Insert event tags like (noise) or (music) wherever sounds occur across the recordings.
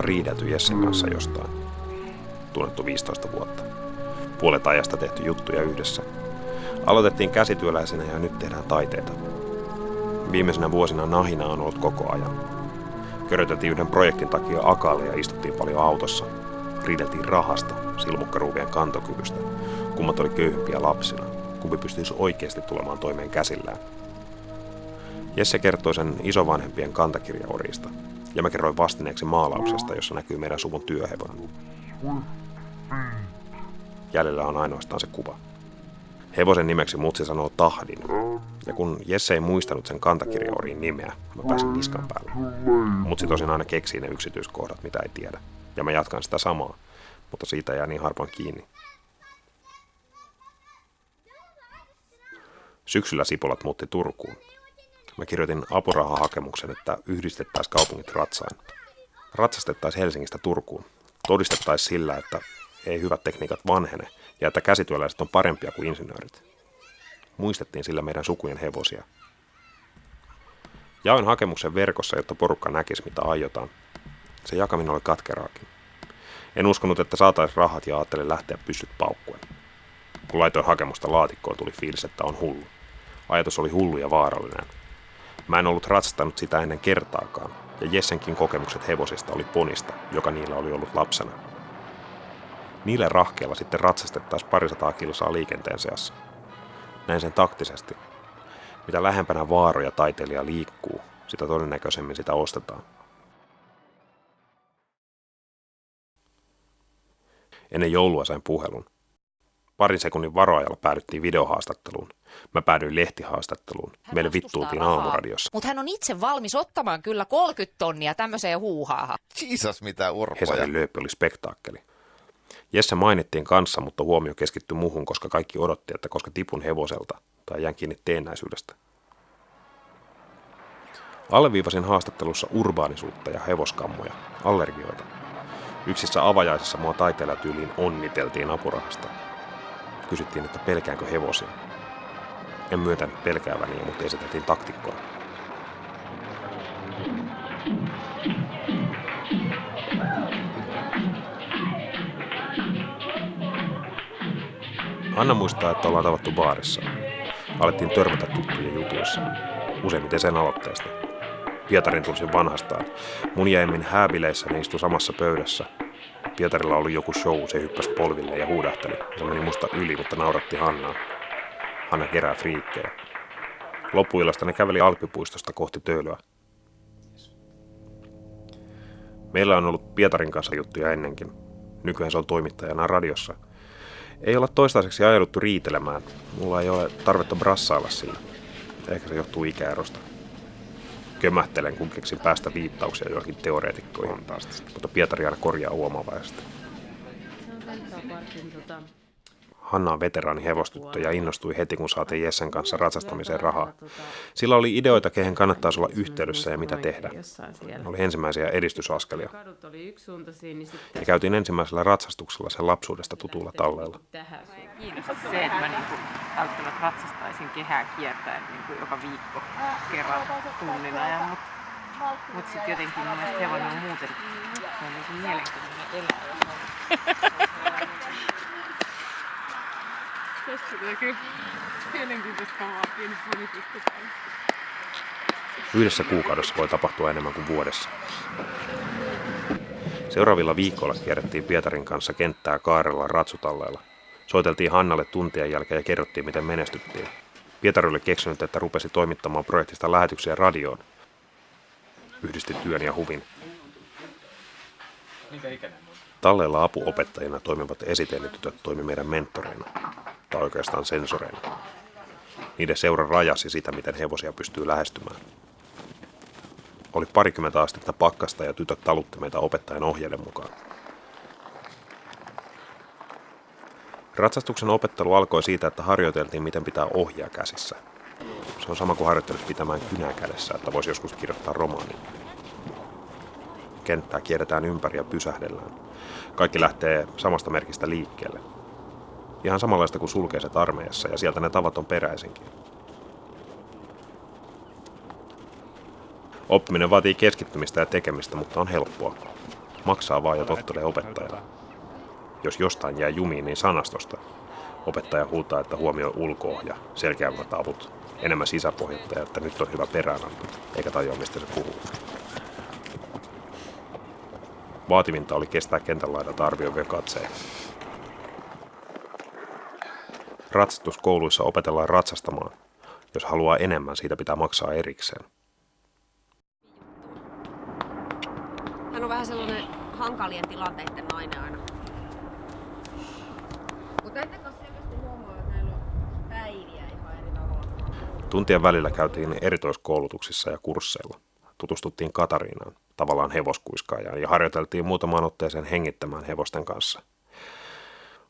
ollaan riidelty Jessen kanssa jostain. Tunnettu 15 vuotta. Puolet ajasta tehty juttuja yhdessä. Aloitettiin käsityöläisenä ja nyt tehdään taiteita. Viimeisenä vuosina nahina on ollut koko ajan. Köröteltiin yhden projektin takia akalle ja istuttiin paljon autossa. Riideltiin rahasta, silmukkaruuvien kantokyvystä. Kummat oli köyhempiä lapsina. Kumpi pystyisi oikeasti tulemaan toimeen käsillään. Jesse kertoi sen isovanhempien kantakirjaorista, ja mä kerroin vastineeksi maalauksesta, jossa näkyy meidän suvun työhevonen. Jäljellä on ainoastaan se kuva. Hevosen nimeksi mutsi sanoo Tahdin, ja kun Jesse ei muistanut sen kantakirjaoriin nimeä, mä pääsin niskan päälle. Mutsi tosin aina keksii ne yksityiskohdat, mitä ei tiedä, ja mä jatkan sitä samaa, mutta siitä jää niin harvoin kiinni. Syksyllä Sipolat muutti Turkuun, Mä kirjoitin apurahahakemuksen, että yhdistettäisiin kaupungit ratsain. Ratsastettaisiin Helsingistä Turkuun. Todistettaisiin sillä, että ei hyvät tekniikat vanhene ja että käsityöläiset on parempia kuin insinöörit. Muistettiin sillä meidän sukujen hevosia. Jaoin hakemuksen verkossa, jotta porukka näkisi, mitä aiotaan. Se jakaminen oli katkeraakin. En uskonut, että saataisiin rahat ja ajattelin lähteä pystyt paukkuen. Kun laitoin hakemusta laatikkoon, tuli fiilis, että on hullu. Ajatus oli hullu ja vaarallinen. Mä en ollut ratsastanut sitä ennen kertaakaan, ja Jessenkin kokemukset hevosista oli ponista, joka niillä oli ollut lapsena. Niille rahkeilla sitten ratsastettaisiin parisataa kilsaa liikenteen seassa. Näin sen taktisesti. Mitä lähempänä vaaroja taiteilija liikkuu, sitä todennäköisemmin sitä ostetaan. Ennen joulua sain puhelun. Parin sekunnin varoajalla päädyttiin videohaastatteluun. Mä päädyin lehtihaastatteluun. Hän Meille vittuultiin aamuradiossa. Mutta hän on itse valmis ottamaan kyllä 30 tonnia tämmöiseen huuhaahan. Jesus, mitä urpoja. Hesarin lööppi oli spektaakkeli. Jesse mainittiin kanssa, mutta huomio keskittyi muuhun, koska kaikki odotti, että koska tipun hevoselta tai jään kiinni teennäisyydestä. Alleviivasin haastattelussa urbaanisuutta ja hevoskammoja, allergioita. Yksissä avajaisissa mua taiteilijatyyliin onniteltiin apurahasta. Kysyttiin, että pelkäänkö hevosia. En myöntänyt pelkääväni, mutta esitettiin taktikkoa. Anna muistaa, että ollaan tavattu baarissa. Alettiin törmätä tuttujen jutuissa. Useimmiten sen aloitteesta. Pietarin tunsin vanhastaan. Mun jäimmin hääbileissä ne istui samassa pöydässä. Pietarilla oli joku show, se hyppäsi polville ja huudahteli. Se meni musta yli, mutta nauratti Hannaa. Hanna kerää friikkejä. Loppuillasta ne käveli Alppipuistosta kohti Töölöä. Meillä on ollut Pietarin kanssa juttuja ennenkin. Nykyään se on toimittajana radiossa. Ei olla toistaiseksi ajauduttu riitelemään. Mulla ei ole tarvetta brassailla siinä. Ehkä se johtuu ikäerosta. Kömähtelen, kun keksin päästä viittauksia joihin teoreetikkoihin. Mutta Pietari aina korjaa uomavaisesti. Hanna on veteraani hevostyttö ja innostui heti, kun saatiin Jessen kanssa ratsastamiseen rahaa. Sillä oli ideoita, kehen kannattaisi olla yhteydessä ja mitä tehdä. Oli ensimmäisiä edistysaskelia. Ja käytiin ensimmäisellä ratsastuksella sen lapsuudesta tutulla talleella. Kiinnostaa se, että mä niin välttämättä ratsastaisin kehää kiertäen niin joka viikko kerran tunnin ajan, mutta mut sitten jotenkin mun mielestä hevonen on muuten se on niin mielenkiintoinen eläin. Tästä tulee kyllä mielenkiintoista kamaa pieni Yhdessä kuukaudessa voi tapahtua enemmän kuin vuodessa. Seuraavilla viikoilla kierrettiin Pietarin kanssa kenttää kaarella ratsutalleella. Soiteltiin Hannalle tuntien jälkeen ja kerrottiin, miten menestyttiin. Pietari oli keksinyt, että rupesi toimittamaan projektista lähetyksiä radioon. Yhdisti työn ja huvin. Talleella apuopettajina toimivat esiteennetytöt toimi meidän mentoreina tai oikeastaan sensoreina. Niiden seura rajasi sitä, miten hevosia pystyy lähestymään. Oli parikymmentä astetta pakkasta ja tytöt talutti meitä opettajan ohjeiden mukaan. Ratsastuksen opettelu alkoi siitä, että harjoiteltiin, miten pitää ohjaa käsissä. Se on sama kuin harjoittelisi pitämään kynää kädessä, että voisi joskus kirjoittaa romaanin. Kenttää kierretään ympäri ja pysähdellään. Kaikki lähtee samasta merkistä liikkeelle, Ihan samanlaista kuin sulkeiset armeijassa ja sieltä ne tavat on peräisinkin. Oppiminen vaatii keskittymistä ja tekemistä, mutta on helppoa. Maksaa vaan ja tottelee opettajaa. Jos jostain jää jumiin, niin sanastosta. Opettaja huutaa, että huomioi ulkoa ja selkeämmät avut. Enemmän sisäpohjatta ja että nyt on hyvä peräänanto, eikä tajua mistä se puhuu. Vaativinta oli kestää kentän laidalta arvioivia katseja. Ratsastuskouluissa opetellaan ratsastamaan. Jos haluaa enemmän, siitä pitää maksaa erikseen. Hän on vähän sellainen hankalien tilanteiden nainen aina. Mutta kanssa selvästi huomaa, että näillä on päiviä ihan eri tavalla. Tuntien välillä käytiin erikoiskoulutuksissa ja kursseilla. Tutustuttiin Katariinaan, tavallaan hevoskuiskaajaan, ja harjoiteltiin muutamaan otteeseen hengittämään hevosten kanssa.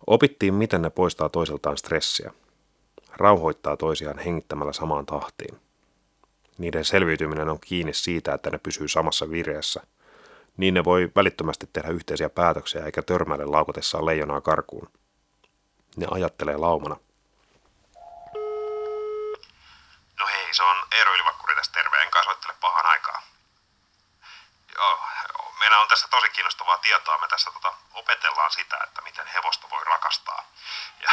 Opittiin, miten ne poistaa toiseltaan stressiä. Rauhoittaa toisiaan hengittämällä samaan tahtiin. Niiden selviytyminen on kiinni siitä, että ne pysyy samassa vireessä. Niin ne voi välittömästi tehdä yhteisiä päätöksiä eikä törmäile laukotessaan leijonaa karkuun. Ne ajattelee laumana. No hei, se on Eero Ylivakkuri tästä terve, enkä soittele pahan aikaa. Joo, meillä on tässä tosi kiinnostavaa tietoa. Me tässä tota, opetellaan sitä, että miten hevosta voi rakastaa. Ja,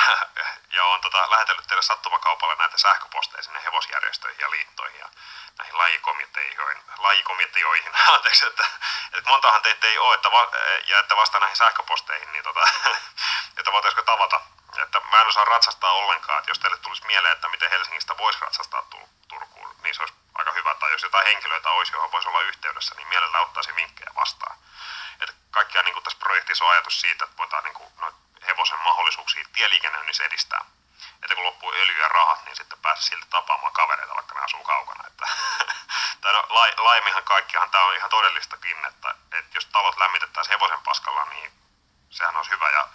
ja on tota, lähetellyt teille sattumakaupalla näitä sähköposteja sinne hevosjärjestöihin ja liittoihin ja näihin lajikomiteoihin, lajikomiteoihin. (laughs) Anteeksi, että, että montahan teitä ei ole, että va, ja että vasta näihin sähköposteihin, niin tota, (laughs) että voitaisiko tavata. Mä en osaa ratsastaa ollenkaan, että jos teille tulisi mieleen, että miten Helsingistä voisi ratsastaa Turkuun, niin se olisi aika hyvä. Tai jos jotain henkilöitä olisi, johon voisi olla yhteydessä, niin mielellä ottaisi vinkkejä vastaan. Että kaikkiaan niin kuin tässä projektissa on ajatus siitä, että voidaan niin kuin, no, hevosen mahdollisuuksia tieliikennöinnissä edistää. Että kun loppuu öljy ja rahat, niin sitten pääsee silti tapaamaan kavereita, vaikka ne asuu kaukana. Että, (laughs) tai no, lai, laajemminhan kaikkihan tämä on ihan todellistakin, että, että jos talot lämmitettäisiin hevosen paskalla, niin sehän olisi hyvä. Ja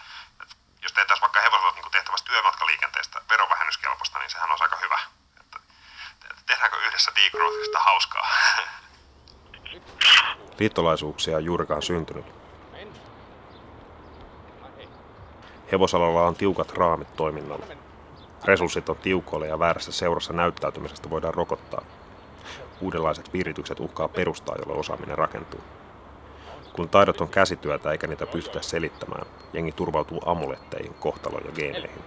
että jos tehtäisiin vaikka hevosella niin tehtävästä työmatkaliikenteestä verovähennyskelpoista, niin sehän olisi aika hyvä. Että, että tehdäänkö yhdessä degrowthista hauskaa? Liittolaisuuksia on juurikaan syntynyt. Hevosalalla on tiukat raamit toiminnalle. Resurssit on tiukoille ja väärässä seurassa näyttäytymisestä voidaan rokottaa. Uudenlaiset viritykset uhkaa perustaa, jolle osaaminen rakentuu. Kun taidot on käsityötä eikä niitä pystytä selittämään, jengi turvautuu amuletteihin, kohtaloon ja geeneihin.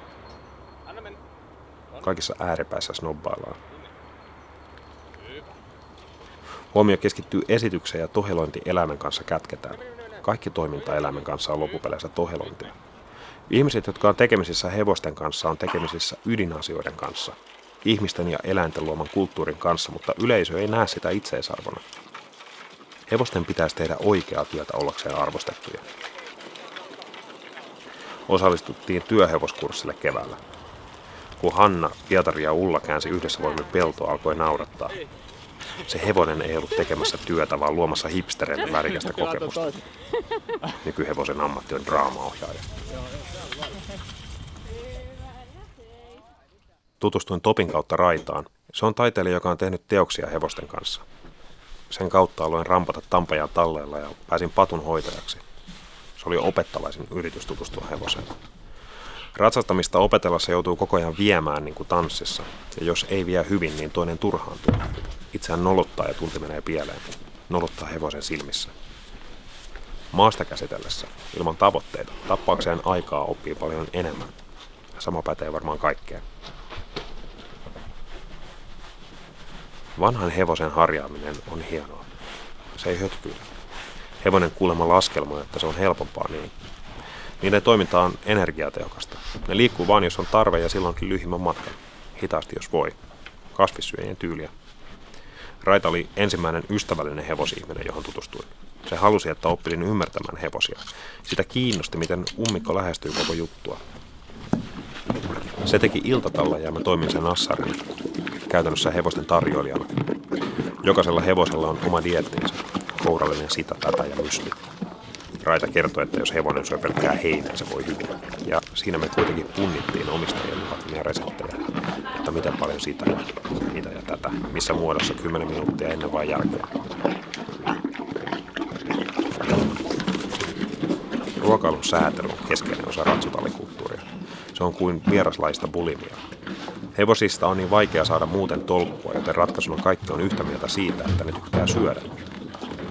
Kaikissa ääripäissä snobbaillaan. Huomio keskittyy esitykseen ja tohelointi eläimen kanssa kätketään. Kaikki toiminta eläimen kanssa on loppupeleissä tohelointia. Ihmiset, jotka on tekemisissä hevosten kanssa, on tekemisissä ydinasioiden kanssa. Ihmisten ja eläinten luoman kulttuurin kanssa, mutta yleisö ei näe sitä itseisarvona. Hevosten pitäisi tehdä oikeaa työtä ollakseen arvostettuja. Osallistuttiin työhevoskurssille keväällä. Kun Hanna, Pietari ja Ulla käänsi yhdessä voimin peltoa, alkoi naurattaa. Se hevonen ei ollut tekemässä työtä, vaan luomassa hipstereille värikästä kokemusta. Nykyhevosen ammatti on draamaohjaaja. Tutustuin Topin kautta Raitaan. Se on taiteilija, joka on tehnyt teoksia hevosten kanssa. Sen kautta aloin rampata Tampajaa talleella ja pääsin patun hoitajaksi. Se oli opettavaisin yritys tutustua hevoseen. Ratsastamista opetellessa joutuu koko ajan viemään niin kuin tanssissa, ja jos ei vie hyvin, niin toinen turhaantuu. Itseään nolottaa ja tunti menee pieleen. Nolottaa hevosen silmissä. Maasta käsitellessä, ilman tavoitteita, tappaakseen aikaa oppii paljon enemmän. Sama pätee varmaan kaikkeen. Vanhan hevosen harjaaminen on hienoa. Se ei hötkyile. Hevonen kuulemma laskelma, että se on helpompaa niin. Niiden toiminta on energiatehokasta. Ne liikkuu vain, jos on tarve ja silloinkin lyhimmän matkan. Hitaasti, jos voi. Kasvissyöjien tyyliä. Raita oli ensimmäinen ystävällinen hevosihminen, johon tutustuin. Se halusi, että oppilin ymmärtämään hevosia. Sitä kiinnosti, miten ummikko lähestyy koko juttua. Se teki iltatalla ja mä toimin sen assarin, käytännössä hevosten tarjoilijana. Jokaisella hevosella on oma diettinsä, kourallinen sitä, tätä ja mysli. Raita kertoi, että jos hevonen syö pelkkää heinää, se voi hyvin. Ja siinä me kuitenkin punnittiin omistajien vaatimia reseptejä, että miten paljon sitä ja mitä ja tätä, missä muodossa 10 minuuttia ennen vai jälkeen. Ruokailun säätely on keskeinen osa ratsutallikulttuuria. Se on kuin vieraslaista bulimia. Hevosista on niin vaikea saada muuten tolkkua, joten ratkaisuna kaikki on yhtä mieltä siitä, että ne tykkää syödä.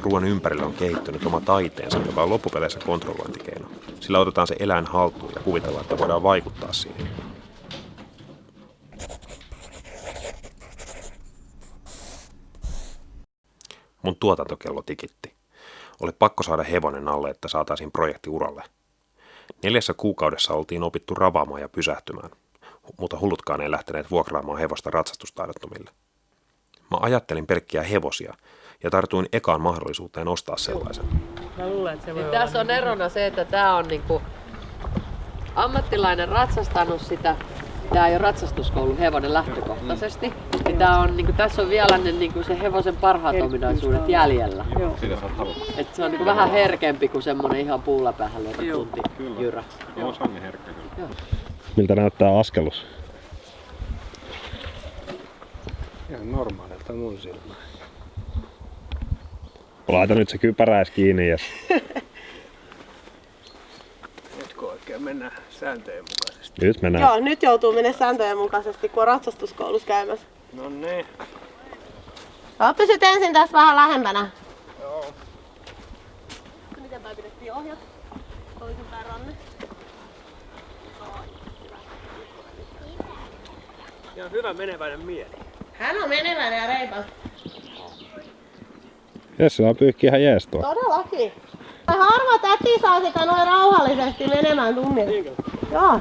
ruoan ympärillä on kehittynyt oma taiteensa, joka on loppupeleissä kontrollointikeino. Sillä otetaan se eläin haltuun ja kuvitellaan, että voidaan vaikuttaa siihen. Mun tuotantokello tikitti. Oli pakko saada hevonen alle, että saataisiin projekti uralle. Neljässä kuukaudessa oltiin opittu ravaamaan ja pysähtymään, mutta hullutkaan ei lähteneet vuokraamaan hevosta ratsastustaidottomille. Mä ajattelin pelkkiä hevosia ja tartuin ekaan mahdollisuuteen ostaa sellaisen. Mä luulen, että se voi Niin olla tässä on erona se, että tämä on niinku ammattilainen ratsastanut sitä. Tämä ei ole ratsastuskoulun hevonen lähtökohtaisesti. Niin tää on, niinku, tässä on vielä ne, niinku, se hevosen parhaat ominaisuudet jäljellä. Joo. Et se on niinku vähän herkempi kuin semmonen ihan puulla päähän lyötä tunti jyrä. Miltä näyttää askelus? Ihan normaalilta mun silmään. Laita nyt se kypäräis kiinni ja (laughs) Nytkö oikein mennään sääntöjen mukaisesti? Nyt mennään. Joo, nyt joutuu mennä sääntöjen mukaisesti, kun on ratsastuskoulussa käymässä. No niin. Joo, pysyt ensin tässä vähän lähempänä. Miten päin pidettiin ohjat? Toisinpäin ranne. Ja hyvä meneväinen mieli. Hän on meneväinen ja reipas. Jesse on pyyhki ihan jees tuo. Todellakin. Harva täti saa sitä noin rauhallisesti menemään tunnilla. Joo.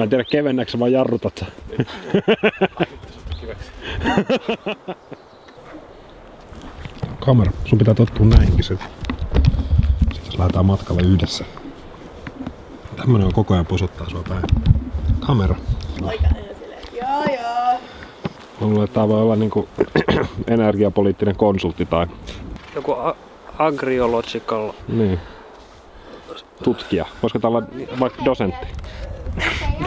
Mä en tiedä kevennäksä vai jarrutat sä. (laughs) Kamera, sun pitää tottua näihinkin se. Sitten lähdetään matkalle yhdessä. Tämmönen on koko ajan posuttaa sua päin. Kamera. Joo joo. Mä luulen, että tää voi olla niinku (clears throat) energiapoliittinen konsultti tai Joku agriological. niin, tutkija. Voisiko tää olla vaikka dosentti?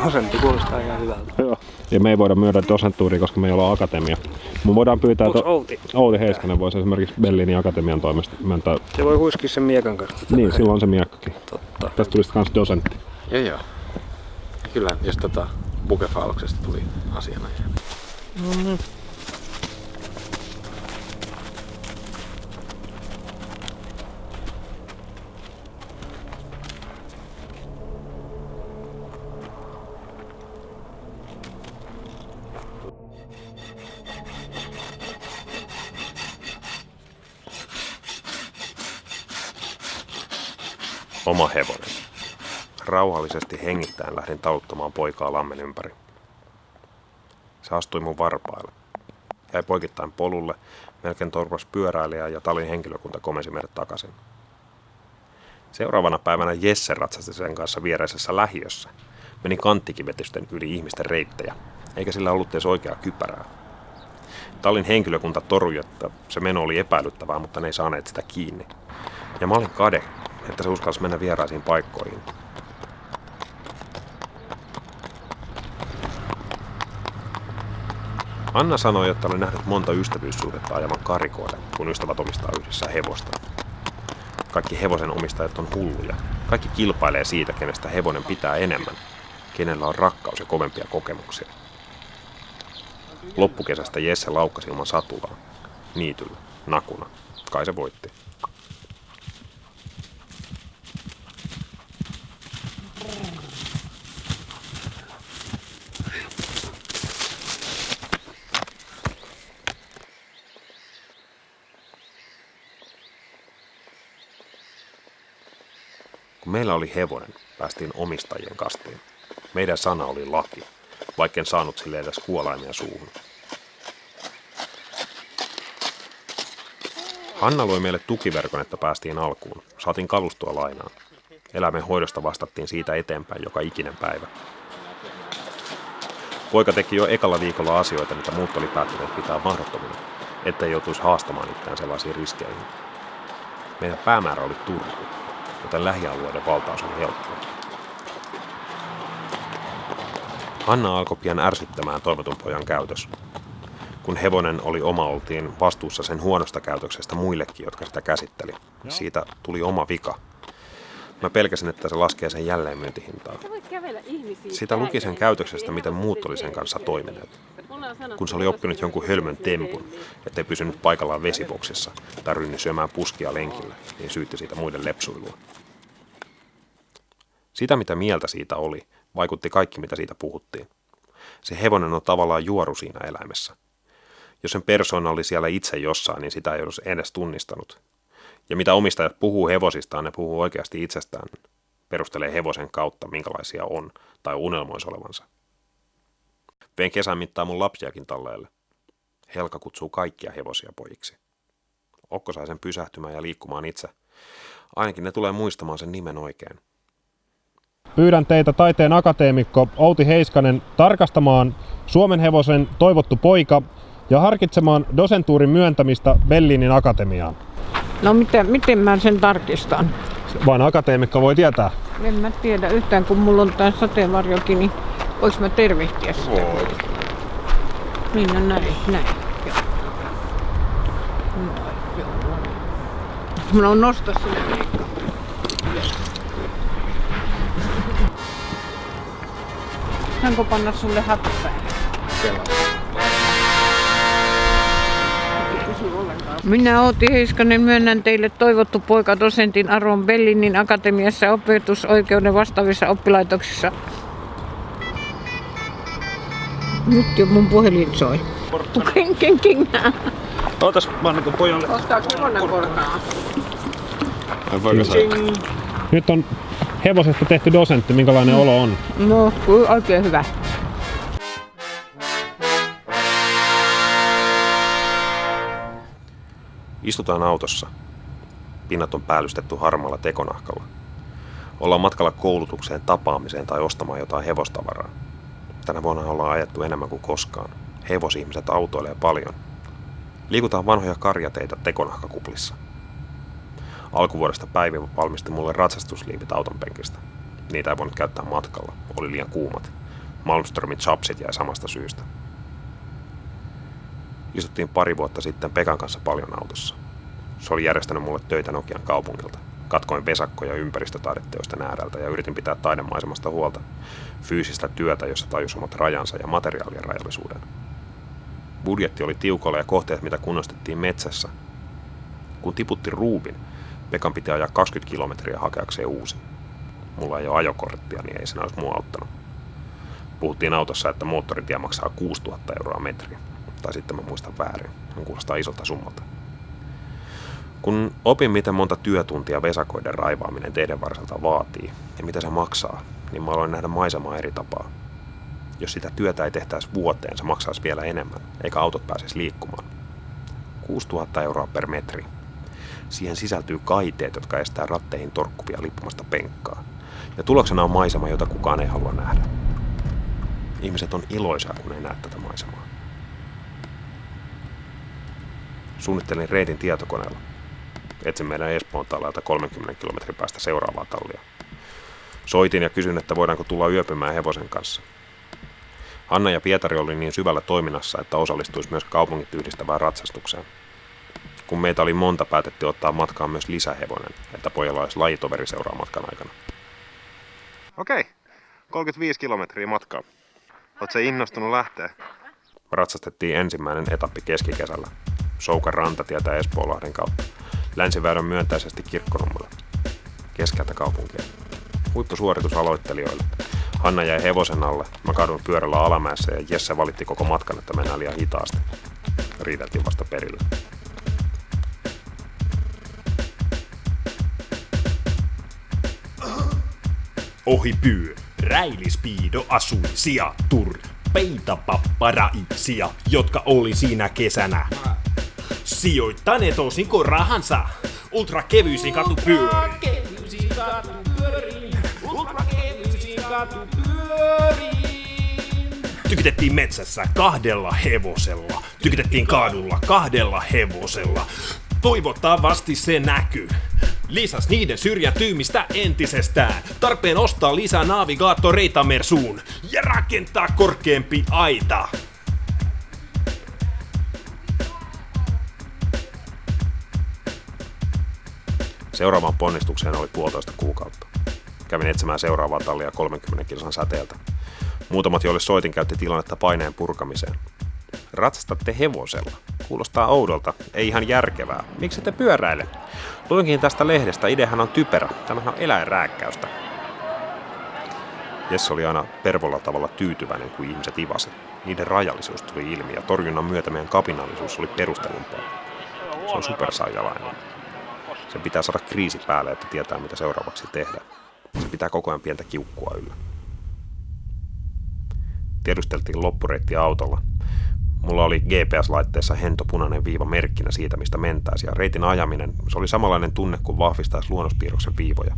Dosentti kuulostaa ihan hyvältä. Joo. Ja me ei voida myydä dosenttuuria, koska me ei olla akatemia. Me voidaan pyytää... Onks to- Outi? Outi Heiskanen voisi esimerkiksi Bellinin akatemian toimesta myöntää. Se voi huiskia sen miekan kanssa. Niin, silloin on se miekkakin. Totta. Tästä tulisi kans dosentti. Joo joo. Kyllä, jos tota bukefauksesta tuli asiana. Oma hevonen. Rauhallisesti hengittäen lähdin taluttamaan poikaa lammen ympäri. Se astui mun varpaille. Jäi poikittain polulle, melkein torpas pyöräilijä ja talin henkilökunta komensi meidät takaisin. Seuraavana päivänä Jesse ratsasti sen kanssa viereisessä lähiössä. Meni kanttikivetysten yli ihmisten reittejä, eikä sillä ollut edes oikeaa kypärää. Tallin henkilökunta torui, että se meno oli epäilyttävää, mutta ne ei saaneet sitä kiinni. Ja mä olin kade, että se uskalsi mennä vieraisiin paikkoihin. Anna sanoi, että oli nähnyt monta ystävyyssuhdetta ajavan karikoida, kun ystävät omistaa yhdessä hevosta. Kaikki hevosen omistajat on hulluja. Kaikki kilpailee siitä, kenestä hevonen pitää enemmän. Kenellä on rakkaus ja kovempia kokemuksia. Loppukesästä Jesse laukkasi ilman satulaa. Niityllä, nakuna. Kai se voitti. Meillä oli hevonen, päästiin omistajien kastiin. Meidän sana oli laki, vaikken saanut sille edes kuolaimia suuhun. Hanna loi meille tukiverkon, että päästiin alkuun. Saatiin kalustoa lainaan. Eläimen hoidosta vastattiin siitä eteenpäin joka ikinen päivä. Poika teki jo ekalla viikolla asioita, mitä muut oli päättäneet pitää mahdottomina, ettei joutuisi haastamaan itseään sellaisiin riskeihin. Meidän päämäärä oli Turku, joten lähialueiden valtaus oli helppoa. Hanna alkoi pian ärsyttämään toivotun pojan käytös. Kun hevonen oli oma, oltiin vastuussa sen huonosta käytöksestä muillekin, jotka sitä käsitteli. Siitä tuli oma vika. Mä pelkäsin, että se laskee sen jälleen myyntihintaa. Sitä luki sen käytöksestä, miten muut oli sen kanssa toimineet. Kun se oli oppinut jonkun hölmön tempun, ettei pysynyt paikallaan vesiboksissa tai rynni syömään puskia lenkillä, niin syytti siitä muiden lepsuilua. Sitä, mitä mieltä siitä oli, vaikutti kaikki, mitä siitä puhuttiin. Se hevonen on tavallaan juoru siinä eläimessä. Jos sen persoona oli siellä itse jossain, niin sitä ei olisi edes tunnistanut. Ja mitä omistajat puhuu hevosistaan, ne puhuu oikeasti itsestään. Perustelee hevosen kautta, minkälaisia on, tai unelmoisi olevansa. Vein kesän mittaan mun lapsiakin talleelle. Helka kutsuu kaikkia hevosia pojiksi. Okko sai sen pysähtymään ja liikkumaan itse. Ainakin ne tulee muistamaan sen nimen oikein. Pyydän teitä taiteen akateemikko Outi Heiskanen tarkastamaan Suomen hevosen toivottu poika ja harkitsemaan dosentuurin myöntämistä Bellinin akatemiaan. No miten, miten mä sen tarkistan? Vain akateemikko voi tietää. En mä tiedä yhtään, kun mulla on tää sateenvarjokin, niin voiks mä tervehtiä sitä? Voi. Niin, no näin, näin. Joo. Noin, joo. Mä on nostaa sinne. Saanko panna sulle hattu päälle? Minä Outi Heiskanen myönnän teille toivottu poika dosentin Aron Bellinin akatemiassa opetusoikeuden vastaavissa oppilaitoksissa. Nyt jo mun puhelin soi. Ken. Ootas, mä annan pojalle. Ostaa kokonaan korkaa. Voiko sä? Nyt on hevosesta tehty dosentti, minkälainen olo on. No, oikein hyvä. Istutaan autossa. Pinnat on päällystetty harmaalla tekonahkalla. Ollaan matkalla koulutukseen, tapaamiseen tai ostamaan jotain hevostavaraa. Tänä vuonna ollaan ajettu enemmän kuin koskaan. Hevosihmiset autoilee paljon. Liikutaan vanhoja karjateitä tekonahkakuplissa. Alkuvuodesta Päivi valmisti mulle ratsastusliivit auton penkistä. Niitä ei voinut käyttää matkalla, oli liian kuumat. Malmströmin chapsit jäi samasta syystä. Istuttiin pari vuotta sitten Pekan kanssa paljon autossa. Se oli järjestänyt mulle töitä Nokian kaupungilta. Katkoin vesakkoja ympäristötaideteosten ääreltä ja yritin pitää taidemaisemasta huolta. Fyysistä työtä, jossa tajus omat rajansa ja materiaalien rajallisuuden. Budjetti oli tiukalla ja kohteet, mitä kunnostettiin metsässä. Kun tiputti ruubin, Pekan piti ajaa 20 kilometriä hakeakseen uusi. Mulla ei ole ajokorttia, niin ei sen olisi mua auttanut. Puhuttiin autossa, että moottoritie maksaa 6000 euroa metri. Tai sitten mä muistan väärin. Se kuulostaa isolta summalta. Kun opin, miten monta työtuntia vesakoiden raivaaminen teidän varselta vaatii ja mitä se maksaa, niin mä aloin nähdä maisemaa eri tapaa. Jos sitä työtä ei tehtäisi vuoteen, se maksaisi vielä enemmän, eikä autot pääsisi liikkumaan. 6000 euroa per metri. Siihen sisältyy kaiteet, jotka estää ratteihin torkkuvia lippumasta penkkaa. Ja tuloksena on maisema, jota kukaan ei halua nähdä. Ihmiset on iloisia, kun ei näe tätä maisemaa. Suunnittelin reitin tietokoneella. Etsin meidän Espoon talalta 30 kilometrin päästä seuraavaa tallia. Soitin ja kysyin, että voidaanko tulla yöpymään hevosen kanssa. Hanna ja Pietari oli niin syvällä toiminnassa, että osallistuisi myös kaupungit yhdistävään ratsastukseen. Kun meitä oli monta, päätettiin ottaa matkaan myös lisähevonen, että pojalla olisi lajitoveri seuraa matkan aikana. Okei, 35 kilometriä matkaa. Oletko innostunut lähteä? Ratsastettiin ensimmäinen etappi keskikesällä. Soukan rantatietä Espoolahden kautta. Länsiväylän myöntäisesti kirkkonummelle. Keskeltä kaupunkia. Huippusuoritus aloittelijoille. Hanna jäi hevosen alle, mä kadun pyörällä alamäessä ja Jesse valitti koko matkan, että mennään liian hitaasti. Riideltiin vasta perille. Ohi pyö, räilispiido asui sijatur, peitapapparaitsia, jotka oli siinä kesänä. Sijoittaneet osinko rahansa ultra kevyisiin katupyöriin. Tykitettiin metsässä kahdella hevosella. Tykitettiin kaadulla kahdella hevosella. Toivottavasti se näkyy. Lisäs niiden syrjäytymistä entisestään. Tarpeen ostaa lisää navigaattoreita Mersuun ja rakentaa korkeampi aita. Seuraavaan ponnistukseen oli puolitoista kuukautta. Kävin etsimään seuraavaa tallia 30 kilsan säteeltä. Muutamat, joille soitin, käytti tilannetta paineen purkamiseen. Ratsastatte hevosella. Kuulostaa oudolta, ei ihan järkevää. Miksi te pyöräile? Luinkin tästä lehdestä, ideahan on typerä. Tämähän on eläinrääkkäystä. Jesse oli aina pervolla tavalla tyytyväinen, kun ihmiset ivasi. Niiden rajallisuus tuli ilmi ja torjunnan myötä meidän kapinallisuus oli perustelumpaa. Se on supersaijalainen. Sen pitää saada kriisi päälle, että tietää mitä seuraavaksi tehdä. Se pitää koko ajan pientä kiukkua yllä. Tiedusteltiin loppureitti autolla. Mulla oli GPS-laitteessa hento punainen viiva merkkinä siitä, mistä mentäisiin, ja reitin ajaminen, se oli samanlainen tunne kuin vahvistaisi luonnospiirroksen viivoja.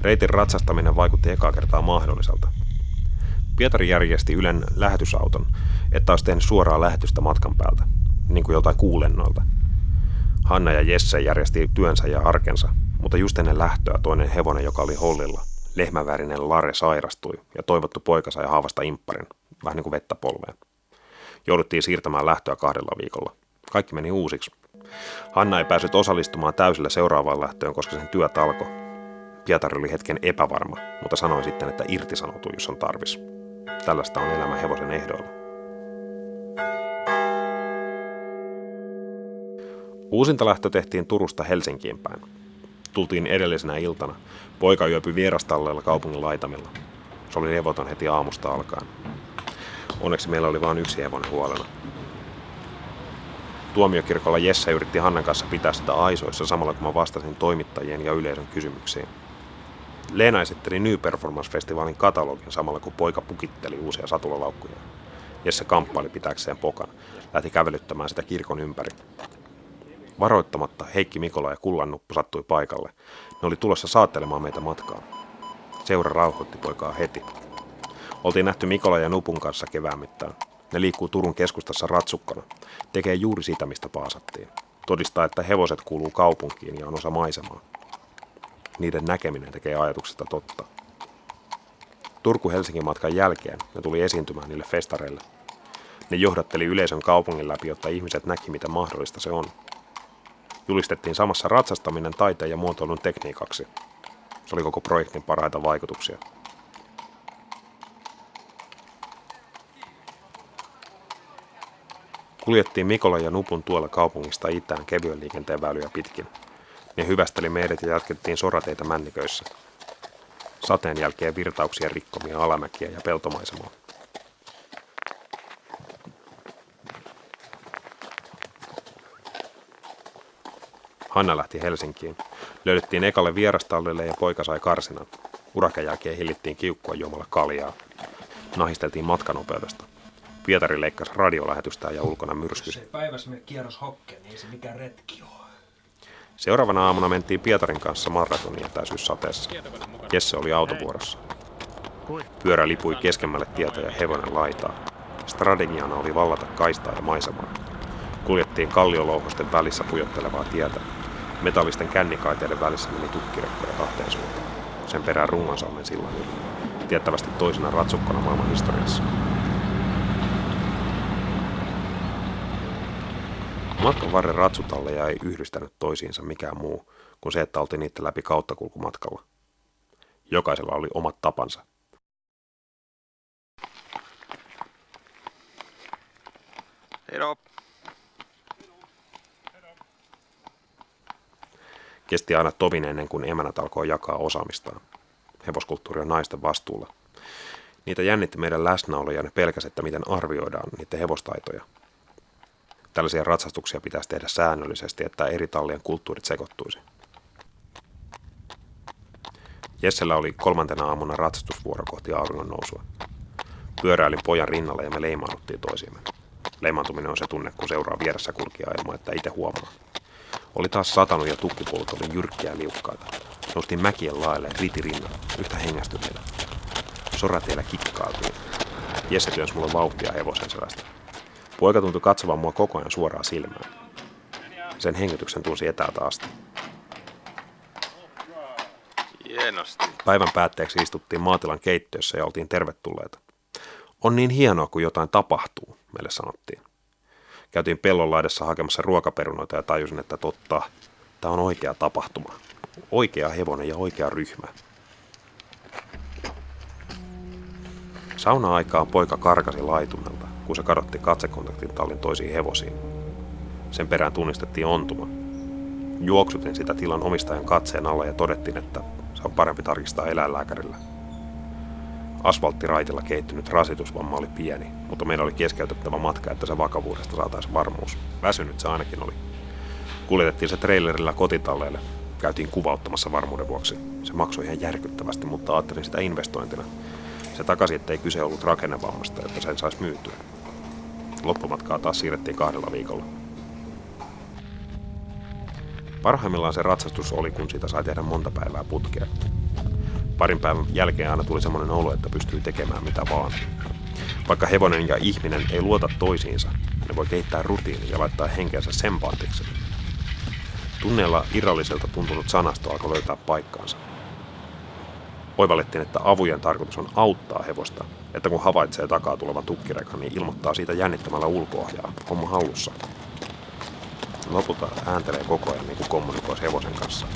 Reitin ratsastaminen vaikutti ekaa kertaa mahdolliselta. Pietari järjesti Ylen lähetysauton, että olisi tehnyt suoraa lähetystä matkan päältä, niin kuin joltain kuulennoilta. Hanna ja Jesse järjesti työnsä ja arkensa, mutta just ennen lähtöä toinen hevonen, joka oli hollilla, lehmävärinen Lare sairastui ja toivottu poika sai haavasta impparin, vähän niin kuin vettä polveen. Jouduttiin siirtämään lähtöä kahdella viikolla. Kaikki meni uusiksi. Hanna ei päässyt osallistumaan täysillä seuraavaan lähtöön, koska sen työt alkoi. Pietari oli hetken epävarma, mutta sanoi sitten, että irtisanoutuu, jos on tarvis. Tällaista on elämä hevosen ehdoilla. Uusinta lähtö tehtiin Turusta Helsinkiin päin. Tultiin edellisenä iltana. Poika yöpyi vierastalleella kaupungin laitamilla. Se oli levoton heti aamusta alkaen. Onneksi meillä oli vain yksi hevonen huolena. Tuomiokirkolla Jesse yritti Hannan kanssa pitää sitä aisoissa samalla kun mä vastasin toimittajien ja yleisön kysymyksiin. Leena esitteli New Performance-festivaalin katalogin samalla kun poika pukitteli uusia satulalaukkuja. Jesse kamppaili pitääkseen pokan. Lähti kävelyttämään sitä kirkon ympäri. Varoittamatta Heikki Mikola ja Kullannuppu sattui paikalle. Ne oli tulossa saattelemaan meitä matkaa. Seura rauhoitti poikaa heti. Oltiin nähty Mikola ja Nupun kanssa kevään mittaan. Ne liikkuu Turun keskustassa ratsukkana. Tekee juuri sitä, mistä paasattiin. Todistaa, että hevoset kuuluu kaupunkiin ja on osa maisemaa. Niiden näkeminen tekee ajatuksesta totta. Turku-Helsingin matkan jälkeen ne tuli esiintymään niille festareille. Ne johdatteli yleisön kaupungin läpi, jotta ihmiset näki, mitä mahdollista se on. Julistettiin samassa ratsastaminen taiteen ja muotoilun tekniikaksi. Se oli koko projektin parhaita vaikutuksia. Kuljettiin Mikola ja Nupun tuolla kaupungista itään kevyen liikenteen väyliä pitkin. Ne hyvästeli meidät ja jatkettiin sorateita männiköissä. Sateen jälkeen virtauksia rikkomia alamäkiä ja peltomaisemaa. Hanna lähti Helsinkiin. Löydettiin ekalle vierastallille ja poika sai karsinan. Urakan jälkeen hillittiin kiukkua juomalla kaljaa. Nahisteltiin matkanopeudesta. Pietari leikkasi radiolähetystä ja ulkona myrskysi. Ei päivässä mene kierros hokke, niin ei se mikään retki ole. Seuraavana aamuna mentiin Pietarin kanssa maratonin etäisyyssateessa. Jesse oli autovuorossa. Pyörä lipui keskemmälle tietä ja hevonen laitaa. Strategiana oli vallata kaistaa ja maisemaa. Kuljettiin kalliolouhosten välissä pujottelevaa tietä. Metallisten kännikaiteiden välissä meni tukkirekkoja kahteen suuntaan. Sen perään Rungonsalmen sillan yli. Tiettävästi toisena ratsukkona maailman historiassa. Matkan varren ratsutalleja ei yhdistänyt toisiinsa mikään muu kuin se, että oltiin niitä läpi kauttakulkumatkalla. Jokaisella oli omat tapansa. Heidop. Kesti aina tovin ennen kuin emänät alkoi jakaa osaamistaan. Hevoskulttuuri on naisten vastuulla. Niitä jännitti meidän läsnäolo ja ne pelkäs, että miten arvioidaan niiden hevostaitoja. Tällaisia ratsastuksia pitäisi tehdä säännöllisesti, että eri tallien kulttuurit sekoittuisi. Jessellä oli kolmantena aamuna ratsastusvuoro kohti auringon nousua. Pyöräilin pojan rinnalla ja me leimaannuttiin toisiimme. Leimaantuminen on se tunne, kun seuraa vieressä kulkija ilman, että itse huomaa. Oli taas satanut ja tukkipuolut oli jyrkkiä liukkaita. Noustiin mäkien laelle riti rinnalla, yhtä hengästyneitä. Sorateillä kikkailtiin. Jesse työnsi mulle vauhtia hevosen selästä. Poika tuntui katsovan mua koko ajan suoraan silmään. Sen hengityksen tunsi etäältä asti. Hienosti. Päivän päätteeksi istuttiin maatilan keittiössä ja oltiin tervetulleita. On niin hienoa, kun jotain tapahtuu, meille sanottiin. Käytiin pellon laidassa hakemassa ruokaperunoita ja tajusin, että totta, tämä on oikea tapahtuma. Oikea hevonen ja oikea ryhmä. Sauna-aikaan poika karkasi laitumelta, kun se kadotti katsekontaktin tallin toisiin hevosiin. Sen perään tunnistettiin ontuma. Juoksutin sitä tilan omistajan katseen alla ja todettiin, että se on parempi tarkistaa eläinlääkärillä. Asfalttiraitilla kehittynyt rasitusvamma oli pieni, mutta meillä oli keskeytettävä matka, että se vakavuudesta saataisiin varmuus. Väsynyt se ainakin oli. Kuljetettiin se trailerilla kotitalleelle. Käytiin kuvauttamassa varmuuden vuoksi. Se maksoi ihan järkyttävästi, mutta ajattelin sitä investointina. Se takaisin, ettei kyse ollut rakennevammasta, että sen saisi myytyä. Loppumatkaa taas siirrettiin kahdella viikolla. Parhaimmillaan se ratsastus oli, kun siitä sai tehdä monta päivää putkea. Parin päivän jälkeen aina tuli semmoinen olo, että pystyy tekemään mitä vaan. Vaikka hevonen ja ihminen ei luota toisiinsa, ne voi kehittää rutiini ja laittaa henkeensä sempaattiksi. Tunneella irralliselta tuntunut sanasto alkoi löytää paikkaansa. Oivallettiin, että avujen tarkoitus on auttaa hevosta, että kun havaitsee takaa tulevan tukkirekan, niin ilmoittaa siitä jännittämällä ulkoohjaa, homma hallussa. Lopulta ääntelee koko ajan niin kuin kommunikoisi hevosen kanssa.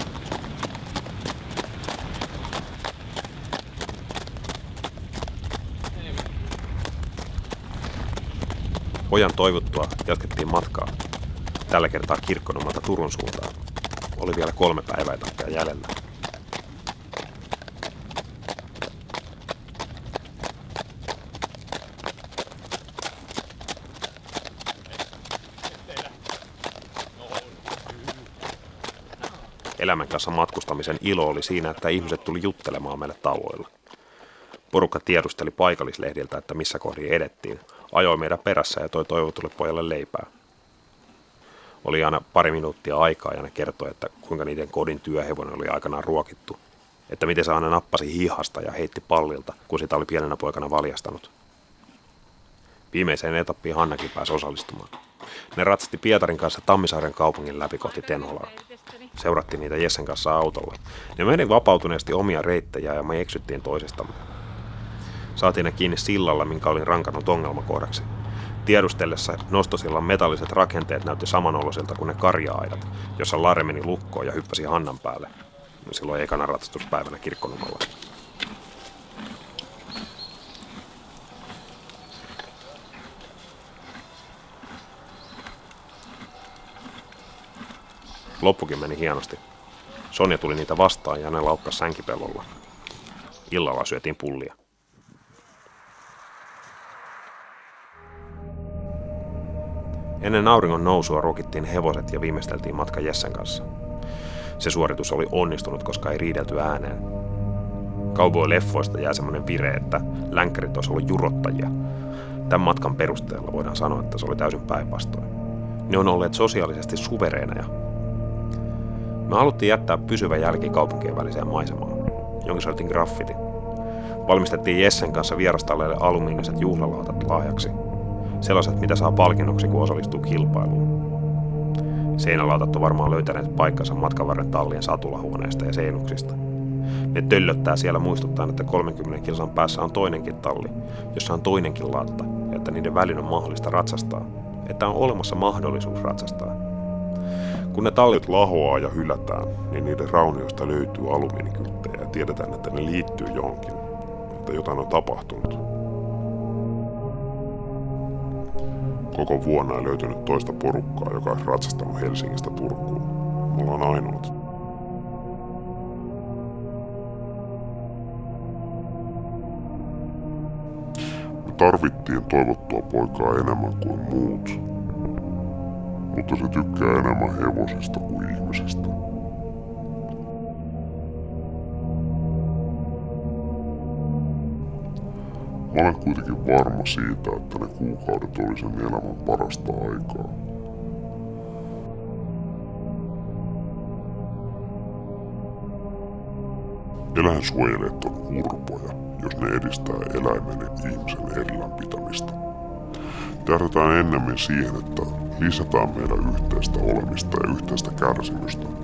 Pojan toivottua jatkettiin matkaa. Tällä kertaa kirkkonummalta Turun suuntaan. Oli vielä kolme päivää etappia jäljellä. Elämän kanssa matkustamisen ilo oli siinä, että ihmiset tuli juttelemaan meille tauoilla. Porukka tiedusteli paikallislehdiltä, että missä kohdin edettiin, ajoi meidän perässä ja toi toivotulle pojalle leipää. Oli aina pari minuuttia aikaa ja ne kertoi, että kuinka niiden kodin työhevonen oli aikanaan ruokittu. Että miten se aina nappasi hihasta ja heitti pallilta, kun sitä oli pienenä poikana valjastanut. Viimeiseen etappiin Hannakin pääsi osallistumaan. Ne ratsasti Pietarin kanssa Tammisaaren kaupungin läpi kohti Tenholaa. Seurattiin niitä Jessen kanssa autolla. Ne meni vapautuneesti omia reittejä ja me eksyttiin toisistamme. Saatiin ne kiinni sillalla, minkä olin rankannut ongelmakohdaksi. Tiedustellessa nostosillan metalliset rakenteet näytti samanoloisilta kuin ne karja-aidat, jossa Lare meni lukkoon ja hyppäsi Hannan päälle. Silloin ekana ratsastuspäivänä kirkkonumalla. Loppukin meni hienosti. Sonja tuli niitä vastaan ja ne laukkas sänkipellolla. Illalla syötiin pullia. Ennen auringon nousua ruokittiin hevoset ja viimeisteltiin matka Jessen kanssa. Se suoritus oli onnistunut, koska ei riidelty ääneen. Cowboy-leffoista jää semmoinen vire, että länkkärit olisi ollut jurottajia. Tämän matkan perusteella voidaan sanoa, että se oli täysin päinvastoin. Ne on olleet sosiaalisesti suvereeneja. Me haluttiin jättää pysyvä jälki kaupunkien väliseen maisemaan, jonka soitin graffiti. Valmistettiin Jessen kanssa vierastalleille alumiiniset juhlalautat lahjaksi – sellaiset, mitä saa palkinnoksi, kun osallistuu kilpailuun. Seinälautat on varmaan löytäneet paikkansa matkan varren tallien satulahuoneista ja seinuksista. Ne töllöttää siellä muistuttaa, että 30 kilsan päässä on toinenkin talli, jossa on toinenkin laatta, ja että niiden välin on mahdollista ratsastaa. Että on olemassa mahdollisuus ratsastaa. Kun ne tallit lahoaa ja hylätään, niin niiden raunioista löytyy alumiinikylttejä ja tiedetään, että ne liittyy johonkin, että jotain on tapahtunut. Koko vuonna ei löytynyt toista porukkaa, joka olisi ratsastanut Helsingistä Turkuun. Mulla on ainoat. Me tarvittiin toivottua poikaa enemmän kuin muut. Mutta se tykkää enemmän hevosista kuin ihmisistä. Mä olen kuitenkin varma siitä, että ne kuukaudet oli sen elämän parasta aikaa. Eläinsuojelijat on urpoja, jos ne edistää eläimen ja ihmisen erillään pitämistä. Tähdätään ennemmin siihen, että lisätään meidän yhteistä olemista ja yhteistä kärsimystä